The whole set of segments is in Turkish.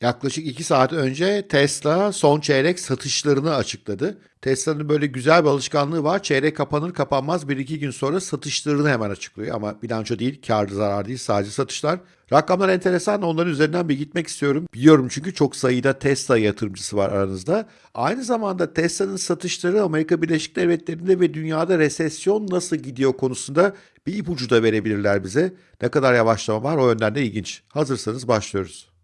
Yaklaşık 2 saat önce Tesla son çeyrek satışlarını açıkladı. Tesla'nın böyle güzel bir alışkanlığı var. Çeyrek kapanır kapanmaz 1-2 gün sonra satışlarını hemen açıklıyor. Ama bilanço değil, kar zarar değil sadece satışlar. Rakamlar enteresan onların üzerinden bir gitmek istiyorum. Biliyorum çünkü çok sayıda Tesla yatırımcısı var aranızda. Aynı zamanda Tesla'nın satışları Amerika Birleşik Devletleri'nde ve dünyada resesyon nasıl gidiyor konusunda bir ipucu da verebilirler bize. Ne kadar yavaşlama var o yönden de ilginç. Hazırsanız başlıyoruz.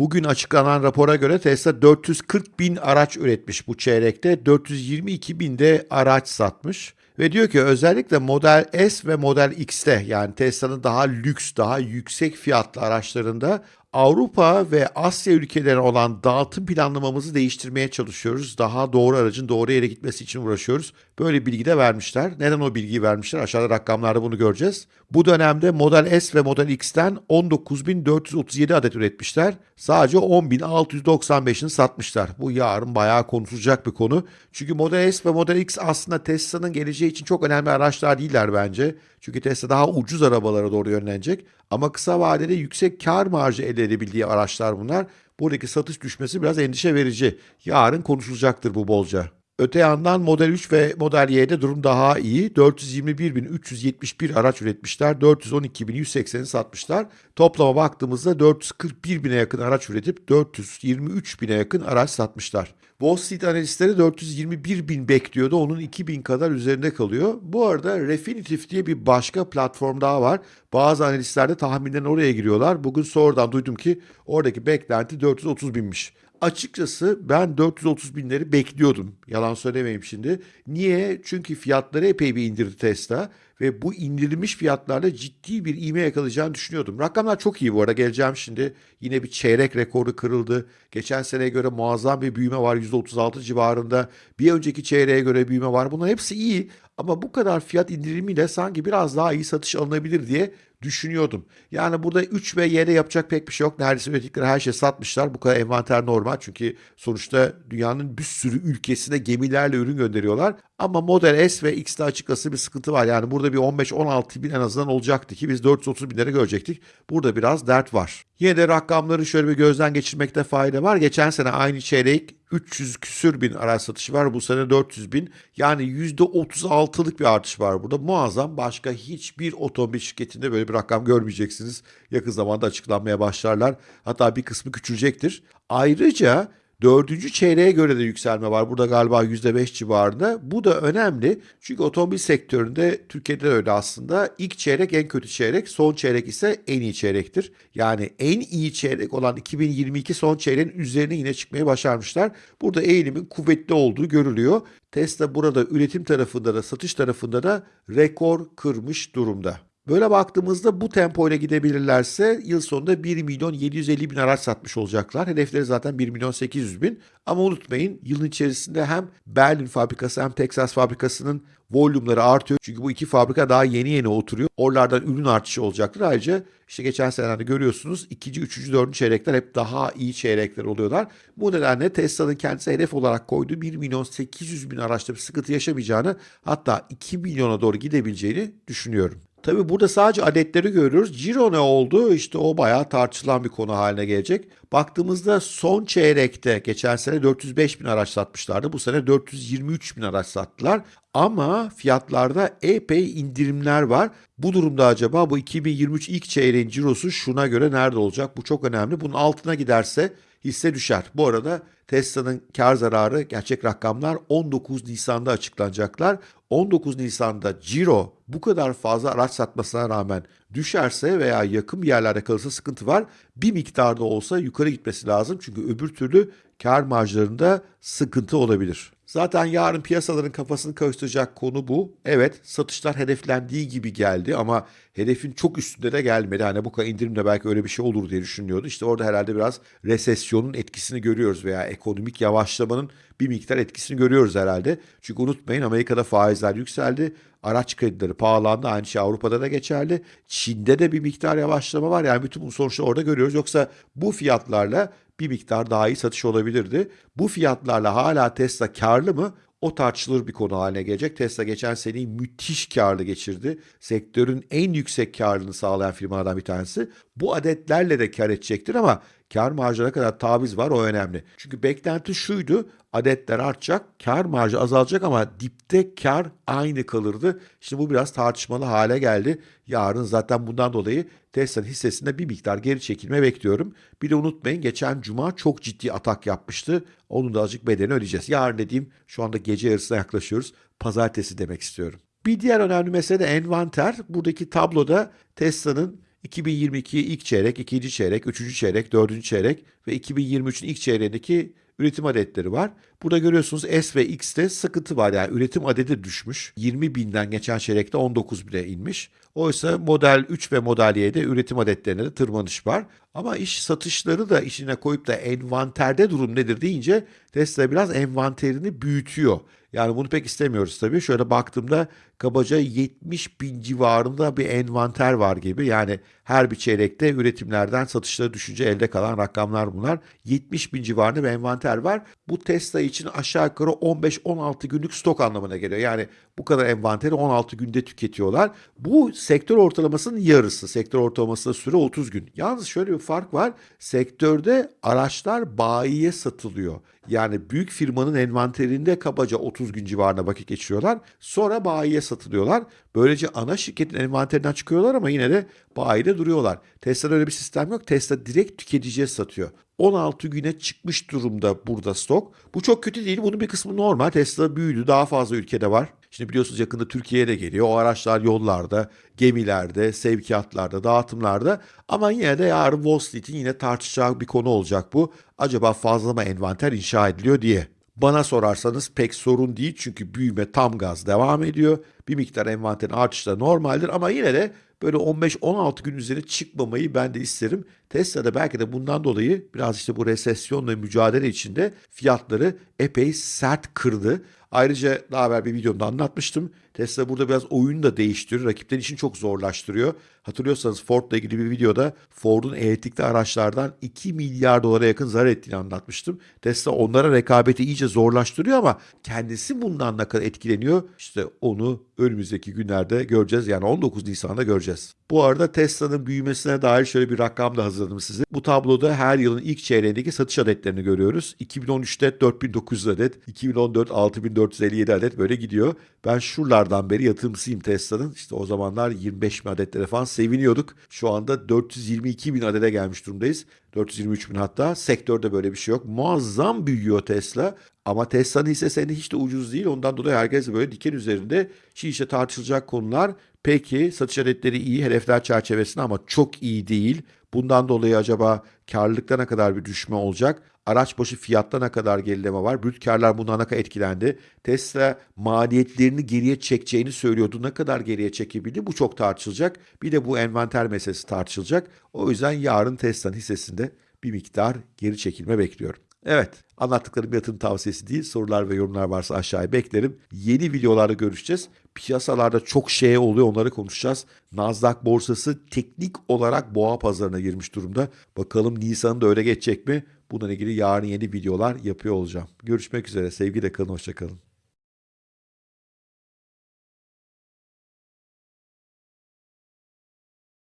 Bugün açıklanan rapora göre Tesla 440 bin araç üretmiş bu çeyrekte, 422 bin de araç satmış. Ve diyor ki özellikle Model S ve Model X'te yani Tesla'nın daha lüks, daha yüksek fiyatlı araçlarında Avrupa ve Asya ülkelerine olan dağıtım planlamamızı değiştirmeye çalışıyoruz. Daha doğru aracın doğru yere gitmesi için uğraşıyoruz. Böyle bilgi de vermişler. Neden o bilgiyi vermişler? Aşağıda rakamlarda bunu göreceğiz. Bu dönemde Model S ve Model X'ten 19.437 adet üretmişler. Sadece 10.695'ini satmışlar. Bu yarın bayağı konuşulacak bir konu. Çünkü Model S ve Model X aslında Tesla'nın geleceği için çok önemli araçlar değiller bence. Çünkü Tesla daha ucuz arabalara doğru yönlenecek. Ama kısa vadede yüksek kar marjı elde edebildiği araçlar bunlar. Buradaki satış düşmesi biraz endişe verici. Yarın konuşulacaktır bu bolca. Öte yandan Model 3 ve Model Y'de durum daha iyi. 421.371 araç üretmişler. 412.180'i satmışlar. Toplama baktığımızda 441.000'e yakın araç üretip 423.000'e yakın araç satmışlar. Wall Street analistleri 421 bin bekliyordu. Onun 2000 kadar üzerinde kalıyor. Bu arada Refinitiv diye bir başka platform daha var. Bazı analistler de tahminden oraya giriyorlar. Bugün sonradan duydum ki oradaki beklenti 430 binmiş. Açıkçası ben 430 binleri bekliyordum. Yalan söylemeyeyim şimdi. Niye? Çünkü fiyatları epey bir indirdi Tesla ve bu indirilmiş fiyatlarla ciddi bir ivme yakalayacağını düşünüyordum. Rakamlar çok iyi bu arada geleceğim şimdi. Yine bir çeyrek rekoru kırıldı. Geçen seneye göre muazzam bir büyüme var %36 civarında. Bir önceki çeyreğe göre büyüme var. Bunlar hepsi iyi ama bu kadar fiyat indirimiyle sanki biraz daha iyi satış alınabilir diye düşünüyordum. Yani burada 3 ve Y'de yapacak pek bir şey yok. Neredeyse ürettikleri her şeyi satmışlar. Bu kadar envanter normal. Çünkü sonuçta dünyanın bir sürü ülkesine gemilerle ürün gönderiyorlar. Ama Model S ve X'te açıkçası bir sıkıntı var. Yani burada bir 15-16 bin en azından olacaktı ki biz 430 binlere görecektik. Burada biraz dert var. Yine de rakamları şöyle bir gözden geçirmekte fayda var. Geçen sene aynı çeyrek 300 küsür bin araç satışı var. Bu sene 400 bin. Yani %36'lık bir artış var burada. Muazzam. Başka hiçbir otomobil şirketinde böyle bir rakam görmeyeceksiniz. Yakın zamanda açıklanmaya başlarlar. Hatta bir kısmı küçülecektir. Ayrıca Dördüncü çeyreğe göre de yükselme var. Burada galiba %5 civarında. Bu da önemli. Çünkü otomobil sektöründe Türkiye'de de öyle aslında. İlk çeyrek en kötü çeyrek, son çeyrek ise en iyi çeyrektir. Yani en iyi çeyrek olan 2022 son çeyreğin üzerine yine çıkmayı başarmışlar. Burada eğilimin kuvvetli olduğu görülüyor. Tesla burada üretim tarafında da satış tarafında da rekor kırmış durumda. Böyle baktığımızda bu tempoyla gidebilirlerse yıl sonunda 1 milyon 750 bin araç satmış olacaklar. Hedefleri zaten 1 milyon 800 bin. Ama unutmayın yılın içerisinde hem Berlin fabrikası hem Texas fabrikasının volümleri artıyor. Çünkü bu iki fabrika daha yeni yeni oturuyor. Oralardan ürün artışı olacaktır. Ayrıca işte geçen senelerde görüyorsunuz ikinci, üçüncü, dördüncü çeyrekler hep daha iyi çeyrekler oluyorlar. Bu nedenle Tesla'nın kendisi hedef olarak koyduğu 1 milyon 800 bin araçta bir sıkıntı yaşamayacağını hatta 2 milyona doğru gidebileceğini düşünüyorum. Tabii burada sadece adetleri görüyoruz. Ciro ne oldu? İşte o bayağı tartışılan bir konu haline gelecek. Baktığımızda son çeyrekte geçen sene 405 bin araç satmışlardı. Bu sene 423 bin araç sattılar. Ama fiyatlarda epey indirimler var. Bu durumda acaba bu 2023 ilk çeyreğin cirosu şuna göre nerede olacak? Bu çok önemli. Bunun altına giderse hisse düşer. Bu arada Tesla'nın kar zararı gerçek rakamlar 19 Nisan'da açıklanacaklar. 19 Nisan'da Ciro bu kadar fazla araç satmasına rağmen düşerse veya yakın bir yerlerde kalırsa sıkıntı var. Bir miktarda olsa yukarı gitmesi lazım. Çünkü öbür türlü kar marjlarında sıkıntı olabilir. Zaten yarın piyasaların kafasını karıştıracak konu bu. Evet satışlar hedeflendiği gibi geldi ama hedefin çok üstünde de gelmedi. Hani bu kadar indirimde belki öyle bir şey olur diye düşünüyordu. İşte orada herhalde biraz resesyonun etkisini görüyoruz veya ekonomik yavaşlamanın bir miktar etkisini görüyoruz herhalde. Çünkü unutmayın Amerika'da faizler yükseldi. Araç kredileri pahalandı. Aynı şey Avrupa'da da geçerli. Çin'de de bir miktar yavaşlama var. Yani bütün bu sonuçları orada görüyoruz. Yoksa bu fiyatlarla bir miktar daha iyi satış olabilirdi. Bu fiyatlarla hala Tesla karlı mı? O tartışılır bir konu haline gelecek. Tesla geçen seneyi müthiş karlı geçirdi. Sektörün en yüksek karlılığını sağlayan firmalardan bir tanesi. Bu adetlerle de kar edecektir ama kar marjına kadar taviz var o önemli. Çünkü beklenti şuydu adetler artacak, kar marjı azalacak ama dipte kar aynı kalırdı. Şimdi bu biraz tartışmalı hale geldi. Yarın zaten bundan dolayı Tesla'nın hissesinde bir miktar geri çekilme bekliyorum. Bir de unutmayın geçen cuma çok ciddi atak yapmıştı. Onun da azıcık bedelini ödeyeceğiz. Yarın dediğim şu anda gece yarısına yaklaşıyoruz. Pazartesi demek istiyorum. Bir diğer önemli mesele de envanter. Buradaki tabloda Tesla'nın 2022 ilk çeyrek, ikinci çeyrek, üçüncü çeyrek, dördüncü çeyrek ve 2023'ün ilk çeyreğindeki üretim adetleri var. Burada görüyorsunuz S ve X'te sıkıntı var. Yani üretim adedi düşmüş. 20 binden geçen çeyrekte 19 bine inmiş. Oysa Model 3 ve Model Y'de üretim adetlerine de tırmanış var. Ama iş satışları da işine koyup da envanterde durum nedir deyince Tesla biraz envanterini büyütüyor. Yani bunu pek istemiyoruz tabii. Şöyle baktığımda kabaca 70 bin civarında bir envanter var gibi. Yani her bir çeyrekte üretimlerden satışlara düşünce elde kalan rakamlar bunlar. 70 bin civarında bir envanter var. Bu Tesla için aşağı yukarı 15-16 günlük stok anlamına geliyor. Yani bu kadar envanteri 16 günde tüketiyorlar. Bu sektör ortalamasının yarısı. Sektör ortalamasında süre 30 gün. Yalnız şöyle bir fark var. Sektörde araçlar bayiye satılıyor. Yani büyük firmanın envanterinde kabaca 30 gün civarında vakit geçiriyorlar. Sonra bayiye satılıyorlar. Böylece ana şirketin envanterinden çıkıyorlar ama yine de bayide duruyorlar. Tesla'da öyle bir sistem yok. Tesla direkt tüketiciye satıyor. 16 güne çıkmış durumda burada stok. Bu çok kötü değil. Bunun bir kısmı normal. Tesla büyüdü. Daha fazla ülkede var. Şimdi biliyorsunuz yakında Türkiye'ye de geliyor. O araçlar yollarda, gemilerde, sevkiyatlarda, dağıtımlarda. Ama yine de yarın Wall Street'in yine tartışacağı bir konu olacak bu. Acaba fazla mı envanter inşa ediliyor diye. Bana sorarsanız pek sorun değil çünkü büyüme tam gaz devam ediyor. Bir miktar envanterin artışı da normaldir ama yine de böyle 15-16 gün üzerine çıkmamayı ben de isterim. Tesla da belki de bundan dolayı biraz işte bu resesyonla mücadele içinde fiyatları epey sert kırdı. Ayrıca daha evvel bir videomda anlatmıştım. Tesla burada biraz oyunu da değiştiriyor. Rakiplerin işini çok zorlaştırıyor. Hatırlıyorsanız Ford'la ilgili bir videoda Ford'un elektrikli araçlardan 2 milyar dolara yakın zarar ettiğini anlatmıştım. Tesla onlara rekabeti iyice zorlaştırıyor ama kendisi bundan ne kadar etkileniyor? İşte onu önümüzdeki günlerde göreceğiz. Yani 19 Nisan'da göreceğiz. Bu arada Tesla'nın büyümesine dair şöyle bir rakam da hazırladım size. Bu tabloda her yılın ilk çeyreğindeki satış adetlerini görüyoruz. 2013'te 4900 adet, 2014 6457 adet böyle gidiyor. Ben şuralardan beri yatırımcısıyım Tesla'nın. İşte o zamanlar 25 bin adetlere falan seviniyorduk. Şu anda 422 bin adede gelmiş durumdayız. 423 bin hatta. Sektörde böyle bir şey yok. Muazzam büyüyor Tesla. Ama Tesla'nın hisse senedi hiç de ucuz değil. Ondan dolayı herkes böyle diken üzerinde. Şimdi işte tartışılacak konular. Peki satış adetleri iyi hedefler çerçevesinde ama çok iyi değil. Bundan dolayı acaba karlılıkta ne kadar bir düşme olacak? Araç başı fiyatta ne kadar gerileme var? Brüt karlar bundan ne kadar etkilendi? Tesla maliyetlerini geriye çekeceğini söylüyordu. Ne kadar geriye çekebildi? Bu çok tartışılacak. Bir de bu envanter meselesi tartışılacak. O yüzden yarın Tesla'nın hissesinde bir miktar geri çekilme bekliyorum. Evet, anlattıklarım yatırım tavsiyesi değil. Sorular ve yorumlar varsa aşağıya beklerim. Yeni videolarda görüşeceğiz. Piyasalarda çok şey oluyor onları konuşacağız. Nasdaq borsası teknik olarak boğa pazarına girmiş durumda. Bakalım Nisan'da öyle geçecek mi? Bununla ilgili yarın yeni videolar yapıyor olacağım. Görüşmek üzere. Sevgiyle kalın, hoşçakalın.